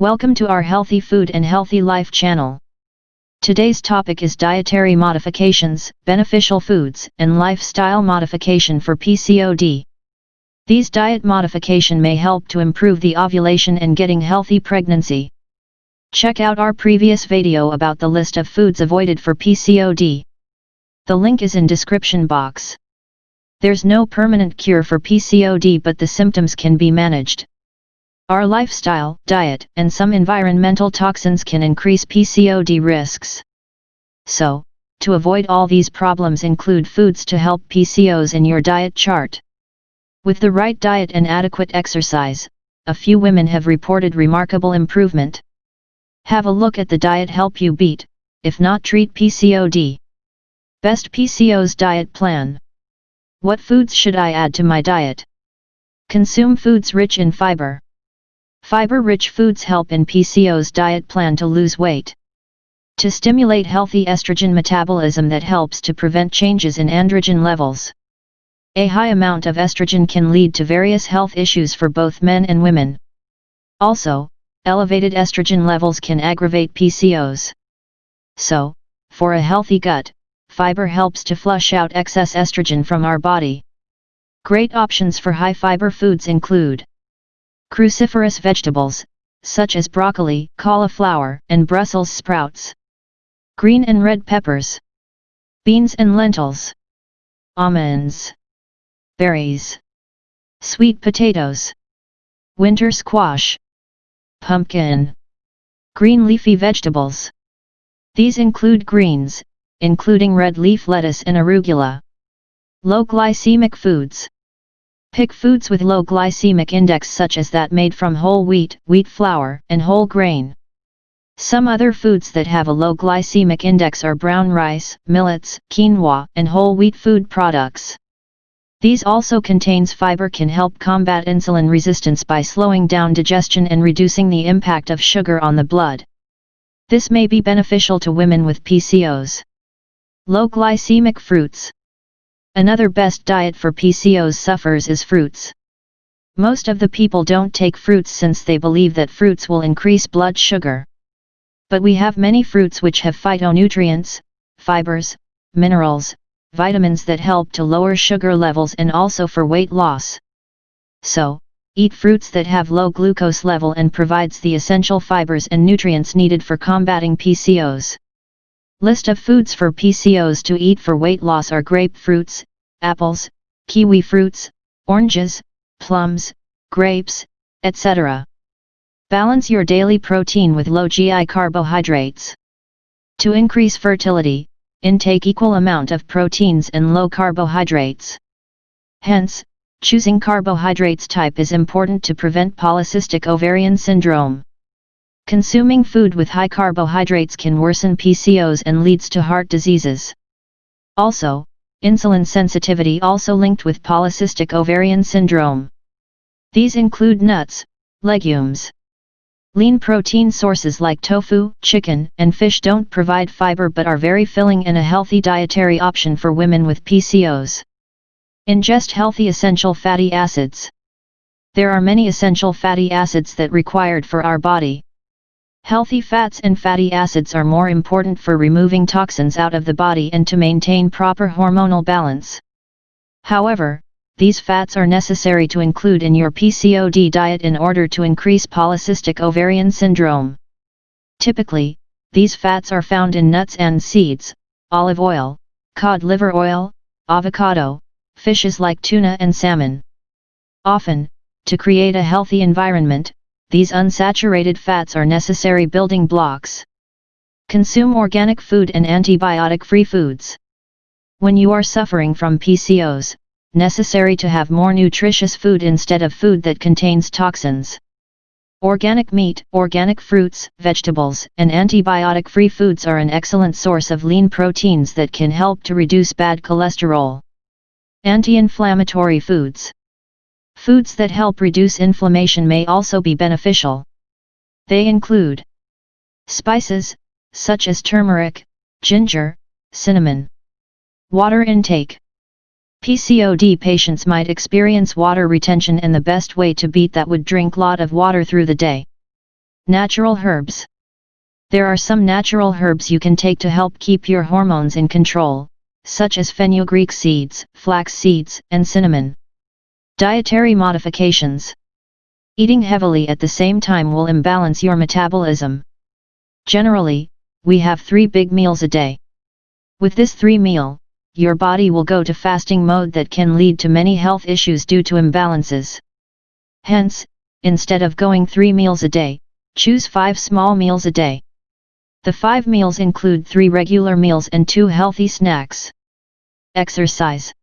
Welcome to our Healthy Food and Healthy Life channel. Today's topic is dietary modifications, beneficial foods, and lifestyle modification for PCOD. These diet modification may help to improve the ovulation and getting healthy pregnancy. Check out our previous video about the list of foods avoided for PCOD. The link is in description box. There's no permanent cure for PCOD but the symptoms can be managed. Our lifestyle, diet, and some environmental toxins can increase PCOD risks. So, to avoid all these problems include foods to help PCOS in your diet chart. With the right diet and adequate exercise, a few women have reported remarkable improvement. Have a look at the diet help you beat, if not treat PCOD. Best PCOS diet plan. What foods should I add to my diet? Consume foods rich in fiber. Fiber-rich foods help in PCOS diet plan to lose weight. To stimulate healthy estrogen metabolism that helps to prevent changes in androgen levels. A high amount of estrogen can lead to various health issues for both men and women. Also, elevated estrogen levels can aggravate PCOS. So, for a healthy gut, fiber helps to flush out excess estrogen from our body. Great options for high fiber foods include Cruciferous vegetables, such as broccoli, cauliflower, and Brussels sprouts. Green and red peppers. Beans and lentils. Almonds. Berries. Sweet potatoes. Winter squash. Pumpkin. Green leafy vegetables. These include greens, including red leaf lettuce and arugula. Low glycemic foods. Pick foods with low glycemic index such as that made from whole wheat, wheat flour, and whole grain. Some other foods that have a low glycemic index are brown rice, millets, quinoa, and whole wheat food products. These also contains fiber can help combat insulin resistance by slowing down digestion and reducing the impact of sugar on the blood. This may be beneficial to women with PCOS. Low glycemic fruits Another best diet for PCOS sufferers is fruits. Most of the people don't take fruits since they believe that fruits will increase blood sugar. But we have many fruits which have phytonutrients, fibers, minerals, vitamins that help to lower sugar levels and also for weight loss. So, eat fruits that have low glucose level and provides the essential fibers and nutrients needed for combating PCOS. List of foods for PCOS to eat for weight loss are grapefruits, apples, kiwi fruits, oranges, plums, grapes, etc. Balance your daily protein with low GI carbohydrates. To increase fertility, intake equal amount of proteins and low carbohydrates. Hence, choosing carbohydrates type is important to prevent polycystic ovarian syndrome. Consuming food with high carbohydrates can worsen PCOS and leads to heart diseases. Also, insulin sensitivity also linked with polycystic ovarian syndrome. These include nuts, legumes. Lean protein sources like tofu, chicken, and fish don't provide fiber but are very filling and a healthy dietary option for women with PCOS. Ingest healthy essential fatty acids. There are many essential fatty acids that required for our body. Healthy fats and fatty acids are more important for removing toxins out of the body and to maintain proper hormonal balance. However, these fats are necessary to include in your PCOD diet in order to increase polycystic ovarian syndrome. Typically, these fats are found in nuts and seeds, olive oil, cod liver oil, avocado, fishes like tuna and salmon. Often, to create a healthy environment, these unsaturated fats are necessary building blocks. Consume organic food and antibiotic-free foods. When you are suffering from PCOS, necessary to have more nutritious food instead of food that contains toxins. Organic meat, organic fruits, vegetables, and antibiotic-free foods are an excellent source of lean proteins that can help to reduce bad cholesterol. Anti-inflammatory foods Foods that help reduce inflammation may also be beneficial. They include spices, such as turmeric, ginger, cinnamon. Water intake. PCOD patients might experience water retention and the best way to beat that would drink lot of water through the day. Natural herbs. There are some natural herbs you can take to help keep your hormones in control, such as fenugreek seeds, flax seeds, and cinnamon. Dietary modifications. Eating heavily at the same time will imbalance your metabolism. Generally, we have three big meals a day. With this three meal, your body will go to fasting mode that can lead to many health issues due to imbalances. Hence, instead of going three meals a day, choose five small meals a day. The five meals include three regular meals and two healthy snacks. Exercise.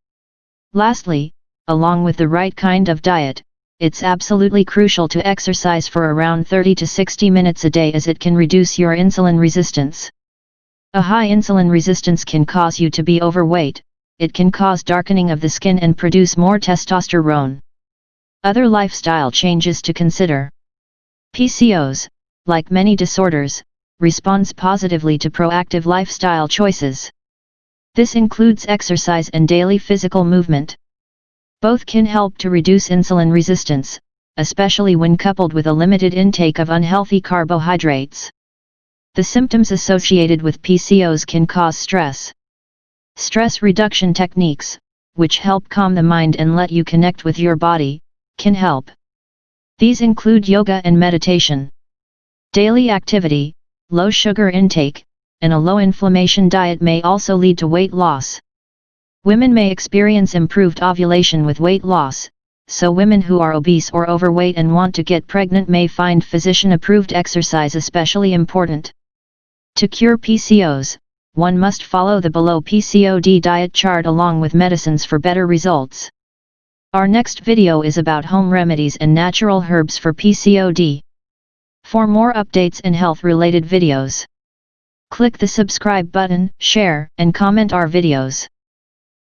Lastly, along with the right kind of diet, it's absolutely crucial to exercise for around 30 to 60 minutes a day as it can reduce your insulin resistance. A high insulin resistance can cause you to be overweight, it can cause darkening of the skin and produce more testosterone. Other lifestyle changes to consider. PCOS, like many disorders, responds positively to proactive lifestyle choices. This includes exercise and daily physical movement. Both can help to reduce insulin resistance, especially when coupled with a limited intake of unhealthy carbohydrates. The symptoms associated with PCOS can cause stress. Stress reduction techniques, which help calm the mind and let you connect with your body, can help. These include yoga and meditation. Daily activity, low sugar intake, and a low inflammation diet may also lead to weight loss. Women may experience improved ovulation with weight loss, so women who are obese or overweight and want to get pregnant may find physician-approved exercise especially important. To cure PCOS, one must follow the below PCOD diet chart along with medicines for better results. Our next video is about home remedies and natural herbs for PCOD. For more updates and health-related videos, click the subscribe button, share, and comment our videos.